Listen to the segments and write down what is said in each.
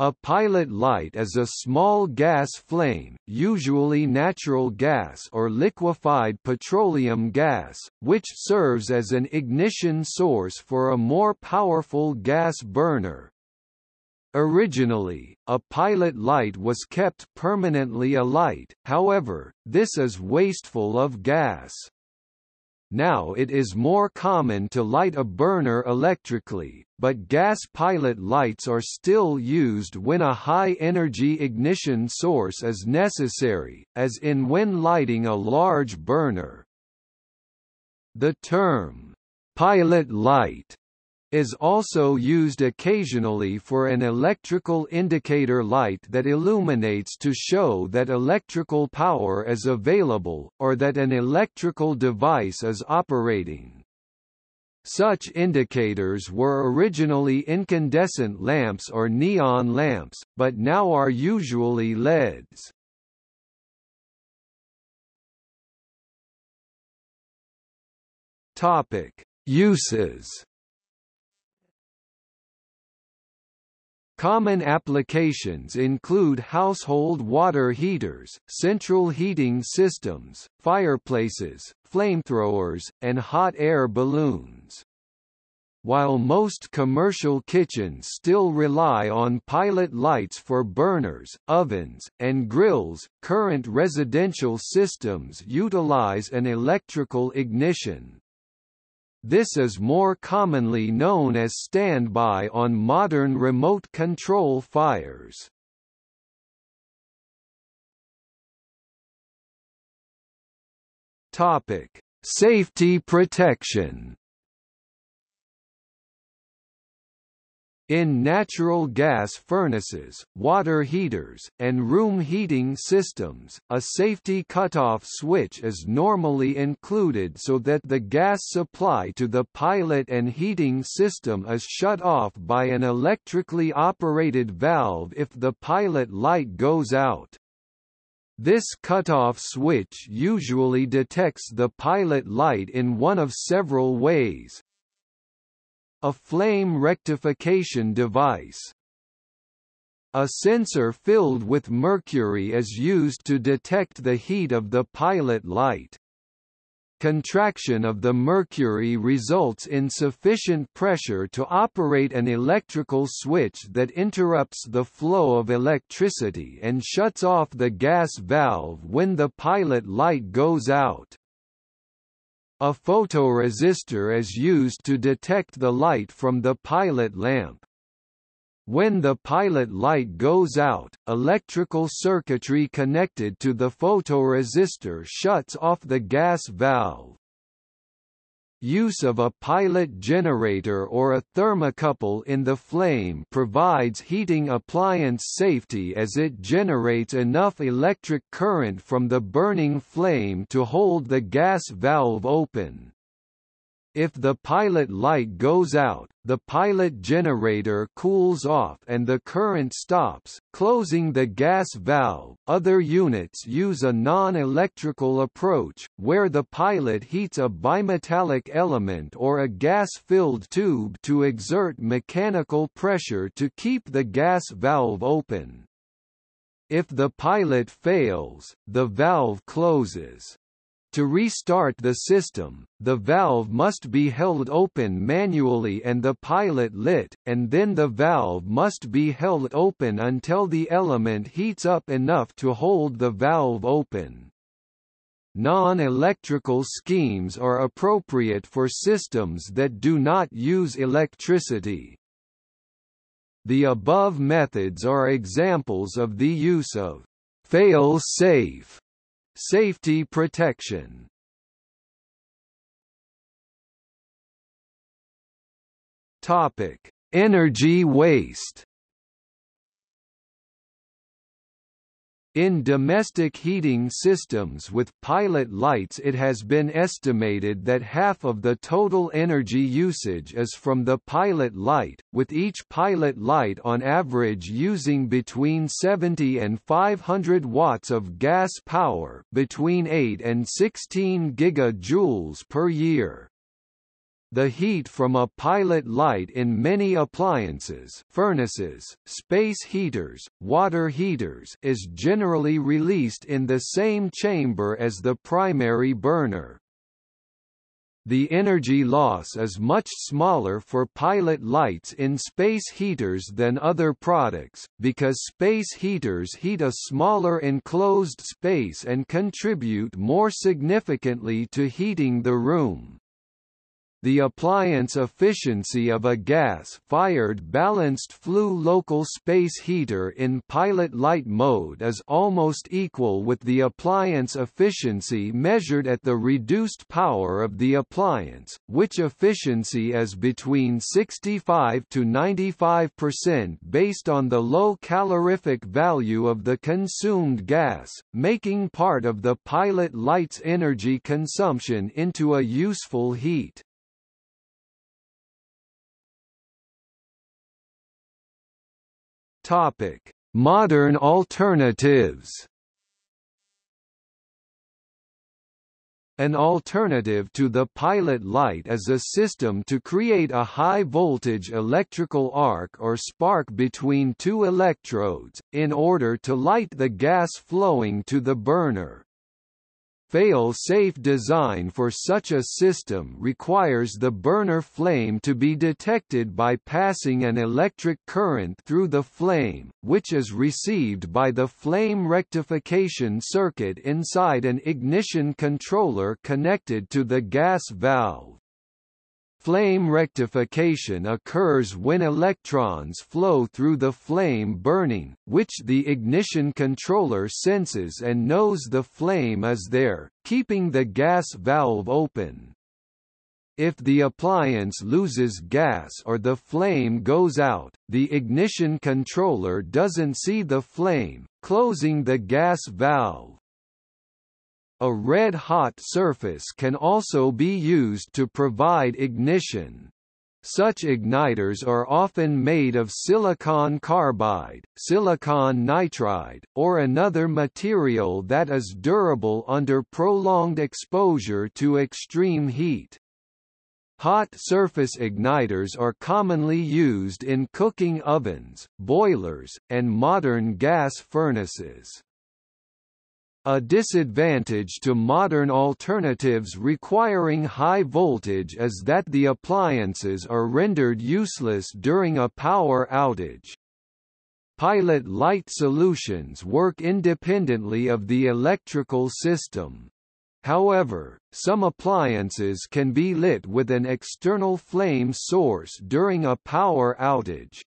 A pilot light is a small gas flame, usually natural gas or liquefied petroleum gas, which serves as an ignition source for a more powerful gas burner. Originally, a pilot light was kept permanently alight, however, this is wasteful of gas. Now it is more common to light a burner electrically, but gas pilot lights are still used when a high-energy ignition source is necessary, as in when lighting a large burner. The term, pilot light is also used occasionally for an electrical indicator light that illuminates to show that electrical power is available, or that an electrical device is operating. Such indicators were originally incandescent lamps or neon lamps, but now are usually LEDs. Topic: Uses Common applications include household water heaters, central heating systems, fireplaces, flamethrowers, and hot air balloons. While most commercial kitchens still rely on pilot lights for burners, ovens, and grills, current residential systems utilize an electrical ignition. This is more commonly known as standby on modern remote control fires. Topic: Safety protection. In natural gas furnaces, water heaters, and room heating systems, a safety cutoff switch is normally included so that the gas supply to the pilot and heating system is shut off by an electrically operated valve if the pilot light goes out. This cutoff switch usually detects the pilot light in one of several ways, a flame rectification device. A sensor filled with mercury is used to detect the heat of the pilot light. Contraction of the mercury results in sufficient pressure to operate an electrical switch that interrupts the flow of electricity and shuts off the gas valve when the pilot light goes out. A photoresistor is used to detect the light from the pilot lamp. When the pilot light goes out, electrical circuitry connected to the photoresistor shuts off the gas valve. Use of a pilot generator or a thermocouple in the flame provides heating appliance safety as it generates enough electric current from the burning flame to hold the gas valve open. If the pilot light goes out, the pilot generator cools off and the current stops, closing the gas valve. Other units use a non-electrical approach, where the pilot heats a bimetallic element or a gas-filled tube to exert mechanical pressure to keep the gas valve open. If the pilot fails, the valve closes. To restart the system, the valve must be held open manually and the pilot lit, and then the valve must be held open until the element heats up enough to hold the valve open. Non-electrical schemes are appropriate for systems that do not use electricity. The above methods are examples of the use of fail-safe Safety protection. Topic: Energy waste In domestic heating systems with pilot lights it has been estimated that half of the total energy usage is from the pilot light, with each pilot light on average using between 70 and 500 watts of gas power between 8 and 16 gigajoules per year. The heat from a pilot light in many appliances furnaces, space heaters, water heaters is generally released in the same chamber as the primary burner. The energy loss is much smaller for pilot lights in space heaters than other products, because space heaters heat a smaller enclosed space and contribute more significantly to heating the room. The appliance efficiency of a gas-fired balanced flue local space heater in pilot light mode is almost equal with the appliance efficiency measured at the reduced power of the appliance, which efficiency is between 65 to 95% based on the low calorific value of the consumed gas, making part of the pilot light's energy consumption into a useful heat. Topic: Modern alternatives. An alternative to the pilot light is a system to create a high-voltage electrical arc or spark between two electrodes, in order to light the gas flowing to the burner. Fail-safe design for such a system requires the burner flame to be detected by passing an electric current through the flame, which is received by the flame rectification circuit inside an ignition controller connected to the gas valve. Flame rectification occurs when electrons flow through the flame burning, which the ignition controller senses and knows the flame is there, keeping the gas valve open. If the appliance loses gas or the flame goes out, the ignition controller doesn't see the flame, closing the gas valve. A red-hot surface can also be used to provide ignition. Such igniters are often made of silicon carbide, silicon nitride, or another material that is durable under prolonged exposure to extreme heat. Hot surface igniters are commonly used in cooking ovens, boilers, and modern gas furnaces. A disadvantage to modern alternatives requiring high voltage is that the appliances are rendered useless during a power outage. Pilot light solutions work independently of the electrical system. However, some appliances can be lit with an external flame source during a power outage.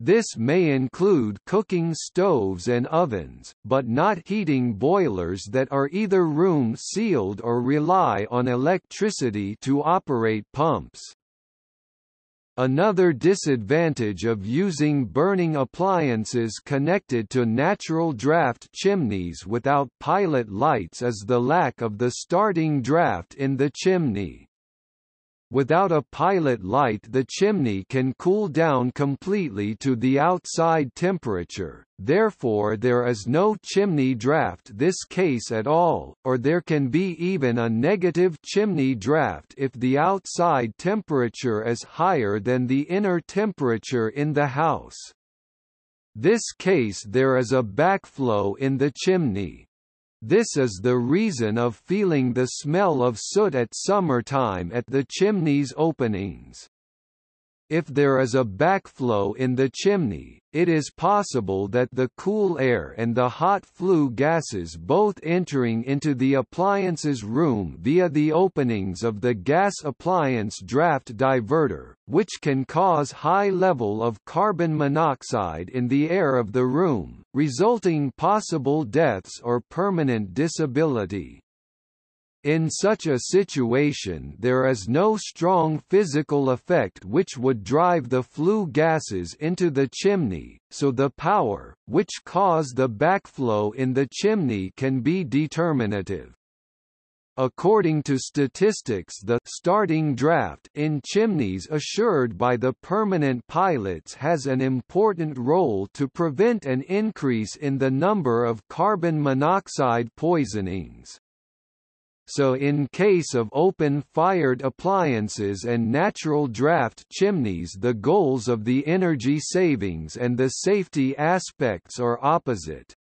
This may include cooking stoves and ovens, but not heating boilers that are either room-sealed or rely on electricity to operate pumps. Another disadvantage of using burning appliances connected to natural draft chimneys without pilot lights is the lack of the starting draft in the chimney. Without a pilot light the chimney can cool down completely to the outside temperature, therefore there is no chimney draft this case at all, or there can be even a negative chimney draft if the outside temperature is higher than the inner temperature in the house. This case there is a backflow in the chimney. This is the reason of feeling the smell of soot at summertime at the chimney's openings. If there is a backflow in the chimney, it is possible that the cool air and the hot flue gases both entering into the appliance's room via the openings of the gas appliance draft diverter, which can cause high level of carbon monoxide in the air of the room, resulting possible deaths or permanent disability. In such a situation there is no strong physical effect which would drive the flue gases into the chimney, so the power, which cause the backflow in the chimney can be determinative. According to statistics the starting draft in chimneys assured by the permanent pilots has an important role to prevent an increase in the number of carbon monoxide poisonings. So in case of open-fired appliances and natural draft chimneys the goals of the energy savings and the safety aspects are opposite.